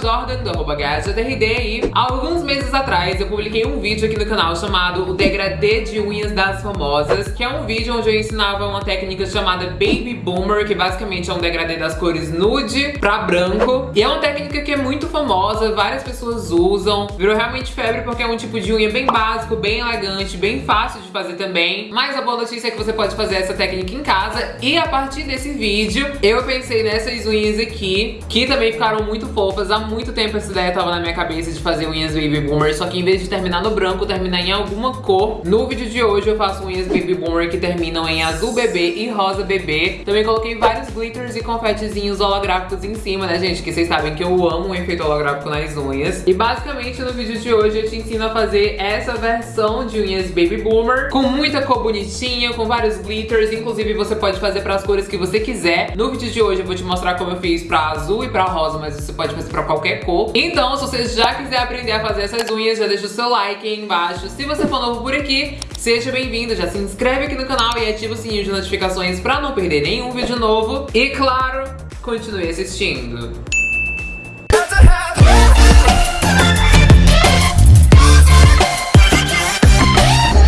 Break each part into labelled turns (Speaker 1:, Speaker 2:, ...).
Speaker 1: Jordan, do arroba GadgetRD e alguns meses atrás eu publiquei um vídeo aqui no canal chamado O Degradê de Unhas das Famosas, que é um vídeo onde eu ensinava uma técnica chamada Baby Boomer, que basicamente é um degradê das cores nude pra branco. E é uma técnica que é muito famosa, várias pessoas usam, virou realmente febre porque é um tipo de unha bem básico, bem elegante, bem fácil de fazer também. Mas a boa notícia é que você pode fazer essa técnica em casa e a partir desse vídeo eu pensei nessas unhas aqui, que também ficaram muito fofas. Há muito tempo essa ideia tava na minha cabeça de fazer unhas Baby Boomer, só que em vez de terminar no branco, terminar em alguma cor. No vídeo de hoje eu faço unhas Baby Boomer que terminam em azul bebê e rosa bebê. Também coloquei vários glitters e confetezinhos holográficos em cima, né, gente? Que vocês sabem que eu amo o efeito holográfico nas unhas. E basicamente no vídeo de hoje eu te ensino a fazer essa versão de unhas Baby Boomer com muita cor bonitinha, com vários glitters. Inclusive você pode fazer para as cores que você quiser. No vídeo de hoje eu vou te mostrar como eu fiz pra azul e pra rosa, mas você pode fazer pra qualquer cor. Então, se você já quiser aprender a fazer essas unhas, já deixa o seu like aí embaixo. Se você for novo por aqui, seja bem-vindo, já se inscreve aqui no canal e ativa o sininho de notificações pra não perder nenhum vídeo novo. E claro, continue assistindo.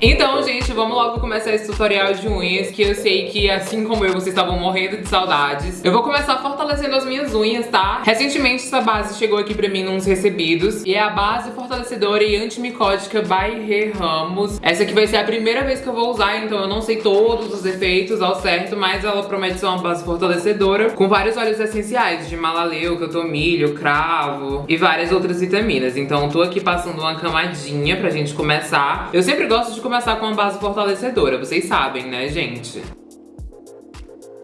Speaker 1: Então, gente, vamos logo começar esse tutorial de unhas que eu sei que, assim como eu, vocês estavam morrendo de saudades. Eu vou começar fortalecendo as minhas unhas, tá? Recentemente essa base chegou aqui pra mim nos recebidos e é a base fortalecedora e antimicótica by Re Ramos. Essa aqui vai ser a primeira vez que eu vou usar, então eu não sei todos os efeitos ao certo, mas ela promete ser uma base fortalecedora com vários óleos essenciais de malaleuca, tomilho, cravo e várias outras vitaminas. Então tô aqui passando uma camadinha pra gente começar. Eu sempre gosto de começar com uma base fortalecedora, vocês sabem, né, gente?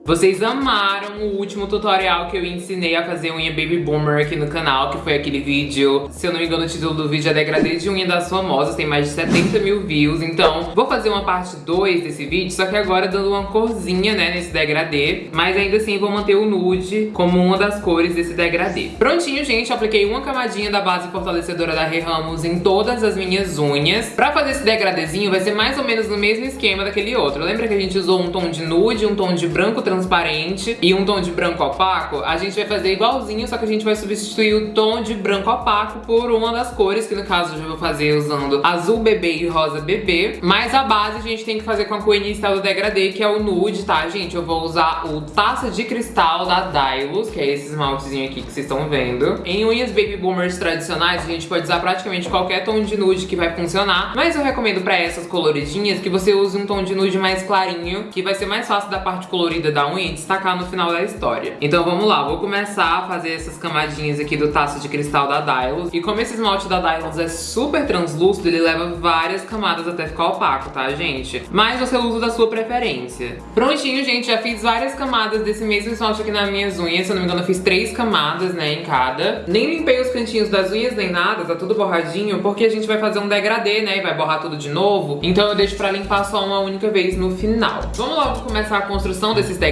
Speaker 1: Vocês amaram o último tutorial que eu ensinei a fazer unha Baby Boomer aqui no canal, que foi aquele vídeo, se eu não me engano o título do vídeo é Degradê de unha das famosas, tem mais de 70 mil views, então vou fazer uma parte 2 desse vídeo, só que agora dando uma corzinha, né, nesse degradê, mas ainda assim vou manter o nude como uma das cores desse degradê. Prontinho, gente, apliquei uma camadinha da base fortalecedora da Re Ramos em todas as minhas unhas. Pra fazer esse degradêzinho vai ser mais ou menos no mesmo esquema daquele outro. Lembra que a gente usou um tom de nude, um tom de branco transparente e um tom de branco opaco, a gente vai fazer igualzinho, só que a gente vai substituir o tom de branco opaco por uma das cores, que no caso eu vou fazer usando azul bebê e rosa bebê. Mas a base a gente tem que fazer com a inicial do degradê, que é o nude, tá, gente? Eu vou usar o Taça de Cristal da Dylos, que é esse esmaltezinho aqui que vocês estão vendo. Em unhas Baby Boomers tradicionais, a gente pode usar praticamente qualquer tom de nude que vai funcionar. Mas eu recomendo pra essas coloridinhas que você use um tom de nude mais clarinho, que vai ser mais fácil da parte colorida da unha e destacar no final da história. Então vamos lá, vou começar a fazer essas camadinhas aqui do taço de cristal da Dylos. E como esse esmalte da Dylos é super translúcido, ele leva várias camadas até ficar opaco, tá, gente? Mas você usa da sua preferência. Prontinho, gente, já fiz várias camadas desse mesmo esmalte aqui nas minhas unhas. Se eu não me engano, eu fiz três camadas, né, em cada. Nem limpei os cantinhos das unhas nem nada, tá tudo borradinho, porque a gente vai fazer um degradê, né, e vai borrar tudo de novo. Então eu deixo pra limpar só uma única vez no final. Vamos logo começar a construção desses degradês.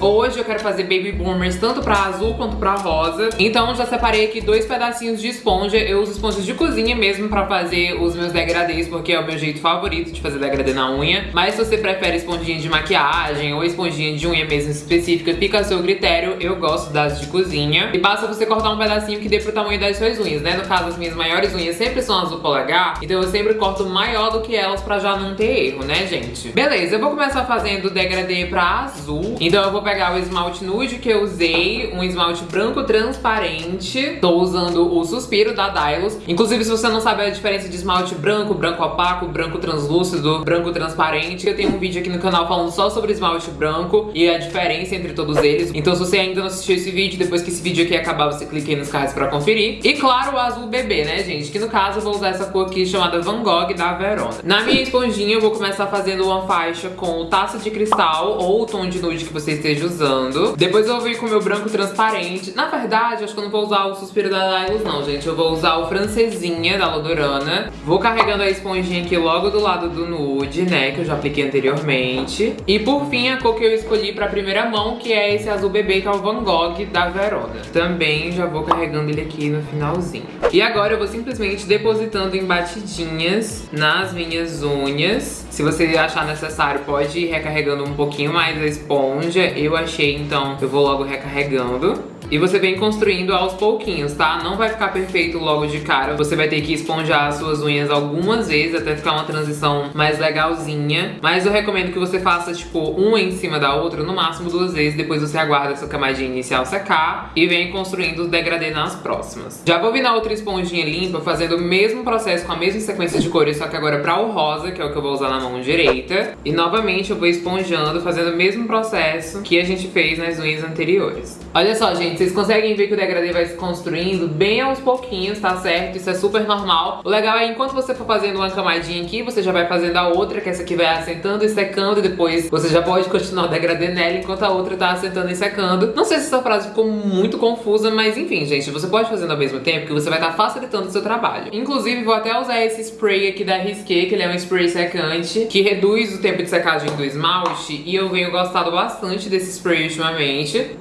Speaker 1: Hoje eu quero fazer baby boomers tanto pra azul quanto pra rosa. Então já separei aqui dois pedacinhos de esponja. Eu uso esponjas de cozinha mesmo pra fazer os meus degradês, porque é o meu jeito favorito de fazer degradê na unha. Mas se você prefere esponjinha de maquiagem ou esponjinha de unha mesmo específica, fica a seu critério. Eu gosto das de cozinha. E basta você cortar um pedacinho que dê pro tamanho das suas unhas, né? No caso, as minhas maiores unhas sempre são azul polegar, então eu sempre corto maior do que elas pra já não ter erro, né, gente? Beleza, eu vou começar fazendo degradê pra azul. Então eu vou pegar o esmalte nude que eu usei, um esmalte branco transparente. Tô usando o Suspiro da Dylos. Inclusive, se você não sabe a diferença de esmalte branco, branco opaco, branco translúcido, branco transparente, eu tenho um vídeo aqui no canal falando só sobre esmalte branco e a diferença entre todos eles. Então se você ainda não assistiu esse vídeo, depois que esse vídeo aqui acabar, você clique aí nos cards pra conferir. E claro, o azul bebê, né, gente? Que no caso eu vou usar essa cor aqui chamada Van Gogh da Verona. Na minha esponjinha eu vou começar fazendo uma faixa com taça de cristal ou o tom de nude que você esteja usando. Depois eu vou vir com o meu branco transparente. Na verdade, acho que eu não vou usar o Suspiro da Dylos não, gente. Eu vou usar o Francesinha da Lodurana. Vou carregando a esponjinha aqui logo do lado do nude, né, que eu já apliquei anteriormente. E por fim, a cor que eu escolhi pra primeira mão, que é esse azul bebê, que é o Van Gogh da Verona. Também já vou carregando ele aqui no finalzinho. E agora eu vou simplesmente depositando em batidinhas nas minhas unhas. Se você achar necessário, pode ir recarregando um pouquinho mais a esponja. Eu achei, então eu vou logo recarregando. E você vem construindo aos pouquinhos, tá? Não vai ficar perfeito logo de cara. Você vai ter que esponjar as suas unhas algumas vezes até ficar uma transição mais legalzinha. Mas eu recomendo que você faça, tipo, uma em cima da outra, no máximo duas vezes. Depois você aguarda essa camadinha inicial secar e vem construindo o degradê nas próximas. Já vou vir na outra esponjinha limpa, fazendo o mesmo processo com a mesma sequência de cores, só que agora pra o rosa, que é o que eu vou usar na mão direita. E novamente eu vou esponjando, fazendo o mesmo processo que a gente fez nas unhas anteriores. Olha só, gente, vocês conseguem ver que o degradê vai se construindo bem aos pouquinhos, tá certo? Isso é super normal. O legal é enquanto você for fazendo uma camadinha aqui, você já vai fazendo a outra, que essa aqui vai assentando e secando, e depois você já pode continuar o degradê nela enquanto a outra tá assentando e secando. Não sei se essa frase ficou muito confusa, mas enfim, gente, você pode fazendo ao mesmo tempo que você vai estar tá facilitando o seu trabalho. Inclusive, vou até usar esse spray aqui da Risqué, que ele é um spray secante, que reduz o tempo de secagem do esmalte, e eu venho gostado bastante desse spray ultimamente.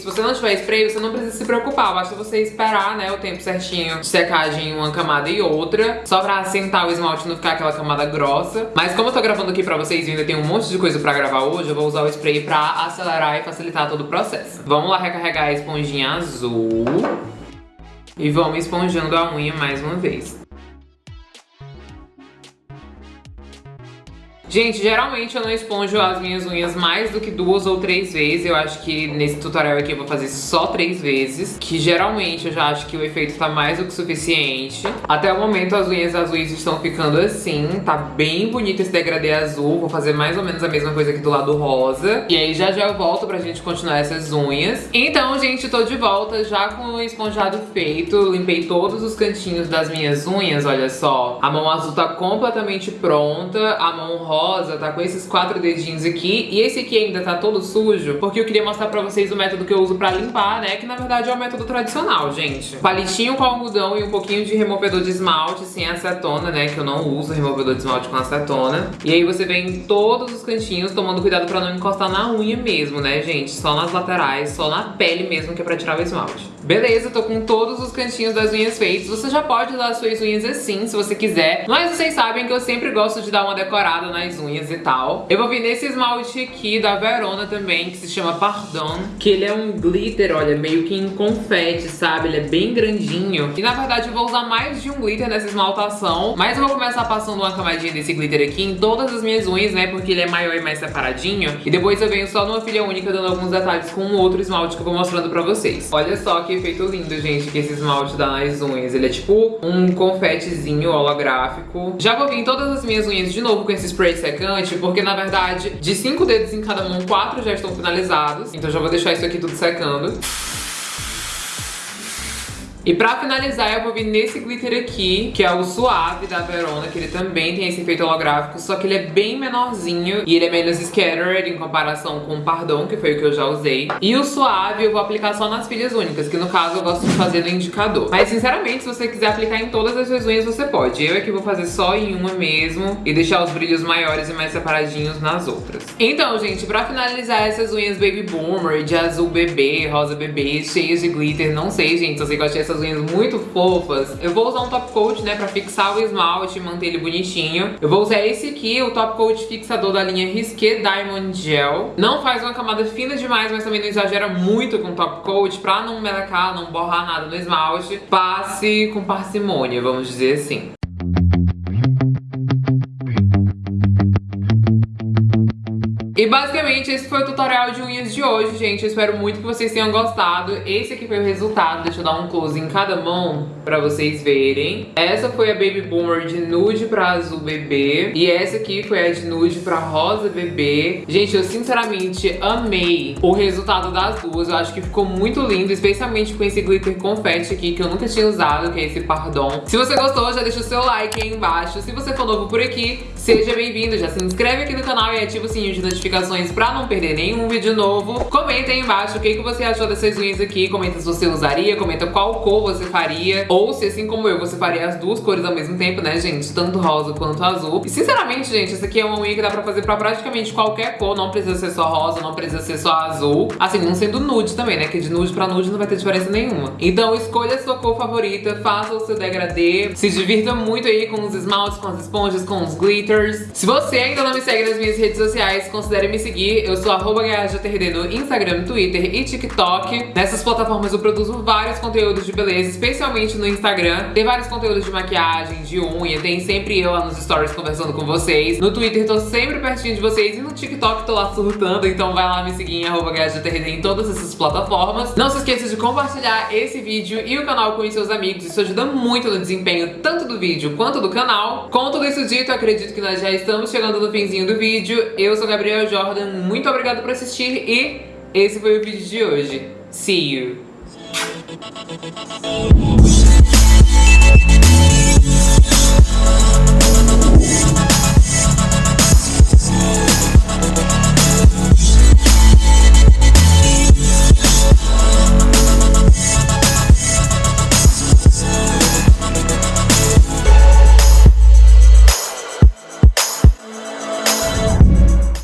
Speaker 1: Se você não tiver spray, você não precisa se preocupar. Basta você esperar, né, o tempo certinho de secagem em uma camada e outra. Só pra assentar o esmalte não ficar aquela camada grossa. Mas como eu tô gravando aqui pra vocês e ainda tem um monte de coisa pra gravar hoje, eu vou usar o spray pra acelerar e facilitar todo o processo. Vamos lá recarregar a esponjinha azul. E vamos esponjando a unha mais uma vez. Gente, geralmente eu não esponjo as minhas unhas mais do que duas ou três vezes. Eu acho que nesse tutorial aqui eu vou fazer só três vezes. Que geralmente eu já acho que o efeito tá mais do que suficiente. Até o momento as unhas azuis estão ficando assim. Tá bem bonito esse degradê azul. Vou fazer mais ou menos a mesma coisa aqui do lado rosa. E aí já já eu volto pra gente continuar essas unhas. Então, gente, tô de volta já com o esponjado feito. Limpei todos os cantinhos das minhas unhas, olha só. A mão azul tá completamente pronta. A mão rosa rosa, tá com esses quatro dedinhos aqui. E esse aqui ainda tá todo sujo, porque eu queria mostrar pra vocês o método que eu uso pra limpar, né? Que na verdade é o método tradicional, gente. Palitinho com algodão e um pouquinho de removedor de esmalte sem acetona, né? Que eu não uso removedor de esmalte com acetona. E aí você vem em todos os cantinhos, tomando cuidado pra não encostar na unha mesmo, né, gente? Só nas laterais, só na pele mesmo, que é pra tirar o esmalte. Beleza, tô com todos os cantinhos das unhas feitos. Você já pode usar as suas unhas assim, se você quiser. Mas vocês sabem que eu sempre gosto de dar uma decorada nas as unhas e tal. Eu vou vir nesse esmalte aqui da Verona também, que se chama Pardon. Que ele é um glitter, olha, meio que em confete, sabe? Ele é bem grandinho. E na verdade eu vou usar mais de um glitter nessa esmaltação. Mas eu vou começar passando uma camadinha desse glitter aqui em todas as minhas unhas, né? Porque ele é maior e mais separadinho. E depois eu venho só numa filha única dando alguns detalhes com um outro esmalte que eu vou mostrando pra vocês. Olha só que efeito lindo, gente, que esse esmalte dá nas unhas. Ele é tipo um confetezinho holográfico. Já vou vir em todas as minhas unhas de novo com esse spray secante, porque na verdade, de cinco dedos em cada mão, quatro já estão finalizados. Então já vou deixar isso aqui tudo secando. E pra finalizar, eu vou vir nesse glitter aqui, que é o Suave da Verona, que ele também tem esse efeito holográfico, só que ele é bem menorzinho e ele é menos scattered em comparação com o Pardon, que foi o que eu já usei. E o Suave eu vou aplicar só nas filhas únicas, que no caso eu gosto de fazer no indicador. Mas sinceramente, se você quiser aplicar em todas as suas unhas, você pode. Eu aqui vou fazer só em uma mesmo e deixar os brilhos maiores e mais separadinhos nas outras. Então, gente, pra finalizar essas unhas Baby Boomer, de azul bebê, rosa bebê, cheias de glitter, não sei, gente, se você gosta dessas unhas muito fofas. Eu vou usar um top coat, né, pra fixar o esmalte e manter ele bonitinho. Eu vou usar esse aqui, o top coat fixador da linha Risqué Diamond Gel. Não faz uma camada fina demais, mas também não exagera muito com o top coat pra não melecar, não borrar nada no esmalte. Passe com parcimônia, vamos dizer assim. E basicamente esse foi o tutorial de unhas de hoje, gente. Eu espero muito que vocês tenham gostado. Esse aqui foi o resultado. Deixa eu dar um close em cada mão pra vocês verem. Essa foi a Baby Boomer de nude pra azul bebê. E essa aqui foi a de nude pra rosa bebê. Gente, eu sinceramente amei o resultado das duas. Eu acho que ficou muito lindo, especialmente com esse glitter confete aqui, que eu nunca tinha usado, que é esse Pardon. Se você gostou, já deixa o seu like aí embaixo. Se você for novo por aqui, seja bem-vindo. Já se inscreve aqui no canal e ativa o sininho de notificações pra não perder nenhum vídeo novo. Comenta aí embaixo o que, que você achou dessas unhas aqui, comenta se você usaria, comenta qual cor você faria, ou se assim como eu, você faria as duas cores ao mesmo tempo, né, gente? Tanto rosa quanto azul. E sinceramente, gente, essa aqui é uma unha que dá pra fazer pra praticamente qualquer cor, não precisa ser só rosa, não precisa ser só azul. Assim, não sendo nude também, né, que de nude pra nude não vai ter diferença nenhuma. Então escolha a sua cor favorita, faça o seu degradê, se divirta muito aí com os esmaltes, com as esponjas, com os glitters, Se você ainda não me segue nas minhas redes sociais, considere me seguir. Eu sou arroba no Instagram, Twitter e TikTok. Nessas plataformas eu produzo vários conteúdos de beleza, especialmente no Instagram. Tem vários conteúdos de maquiagem, de unha, tem sempre eu lá nos stories conversando com vocês. No Twitter tô sempre pertinho de vocês e no TikTok tô lá surtando, então vai lá me seguir em arroba em todas essas plataformas. Não se esqueça de compartilhar esse vídeo e o canal com seus amigos, isso ajuda muito no desempenho tanto do vídeo quanto do canal. Com tudo isso dito, acredito que nós já estamos chegando no finzinho do vídeo. Eu sou Gabriel Jordan, muito obrigado por assistir e esse foi o vídeo de hoje. See you!